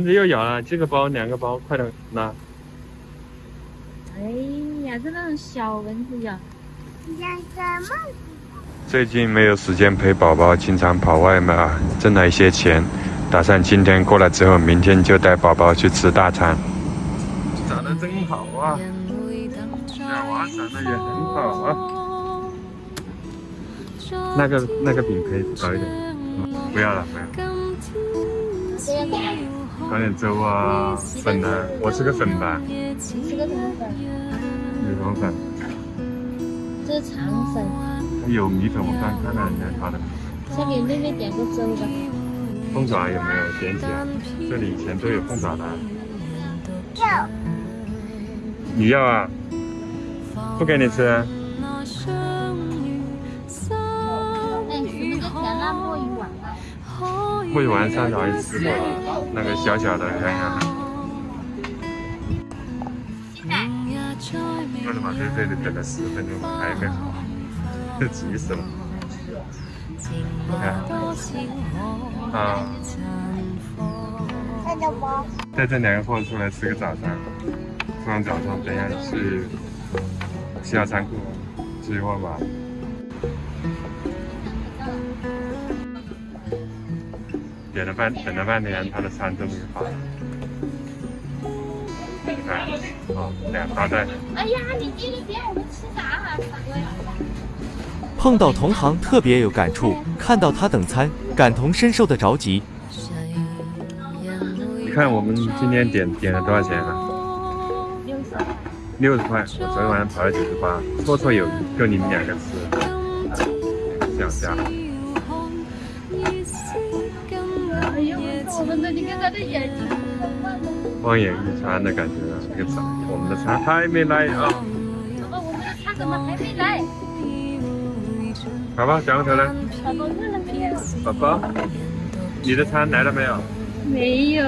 蚊子又咬了，这个包两个包，快点拿。哎呀，这那种小蚊子咬。养什么？最近没有时间陪宝宝，经常跑外卖啊，挣了一些钱，打算今天过来之后，明天就带宝宝去吃大餐。长得真好啊，小娃长得也很好啊。那个那个饼可以少一点，不要了，不要。搞点粥啊，粉啊，我吃个粉吧。你吃个什么粉？有什么粉？这是肠粉。有米粉，我刚看到人家发的。先给妹妹点个粥吧。凤爪有没有点起来？这里以前都有凤爪的。要。你要啊？不给你吃。墨鱼丸上次好像吃过了，那个小小的，看看。为什么在这里等了十分钟还没好？急死了！你看，啊？带这两个货出来吃个早餐，吃完早餐等一下去西亚仓库吃货吧。点了半等了半天，他的餐终于发了。你看，哦，两大袋。哎呀，你这个点我们吃啥啊？碰到同行特别有感触，看到他等餐，感同身受的着急。你看我们今天点点了多少钱啊？六十。六十块，我昨天晚上跑了九十八，绰绰有余，够你们两个吃。这样这样。我们的你看他的眼睛，望眼欲穿的感觉啊！这个餐，我们的餐还没来啊！宝宝，我们的餐怎么还没来？宝宝，小头来？宝宝饿了没有？宝宝，你的餐来了没有？没有。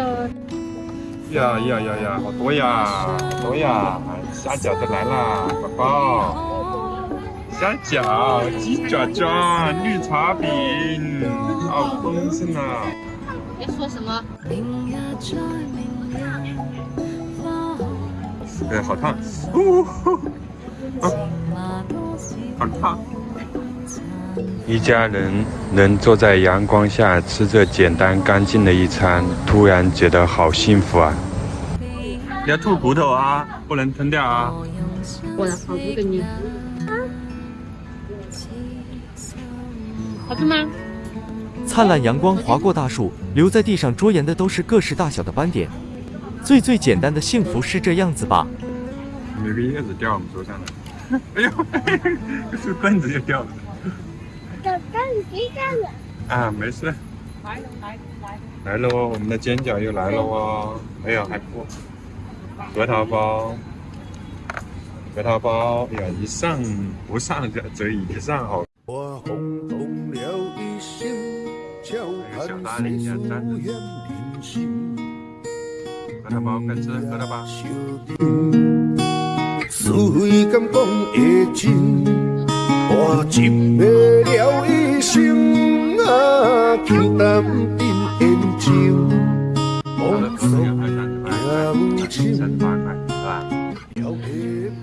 呀呀呀呀，好多呀，好多呀！虾饺都来了，宝宝。虾饺、鸡爪爪、绿茶饼，好丰盛啊！别说什么。对，好烫！呜呼，啊，好烫！一家人能坐在阳光下吃这简单干净的一餐，突然觉得好幸福啊！你要吐骨头啊，不能吞掉啊！我的好多给你。好吃吗？灿烂阳光划过大树，留在地上桌沿的都是各式大小的斑点。最最简单的幸福是这样子吧？有个叶子掉我们桌上了，哎呦，这棍子就掉了。小蛋别干了。啊，没事。来了来了来了哦，我们的煎饺又来了哦。哎呀，还不核桃包，核桃包，哎呀，一上不上就则一上好。我敲盘谁诉远临心。核桃包，快吃核桃包。随感讲的真，我一袂了一生啊，轻淡定烟酒，梦中也无情，了也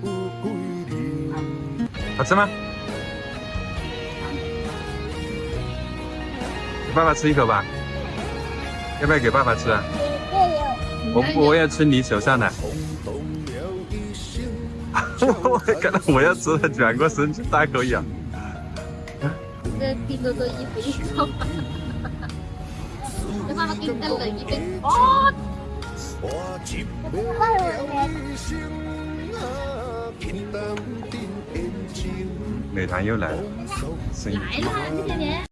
不归零。好吃吗？爸爸吃一口吧，要不要给爸爸吃啊？我不，我要吃你手上的。我看到我要吃了，转过身去大口咬。这拼多多一杯烧，给妈妈给你再冷一杯。哦。美团又来了，来了，这些年。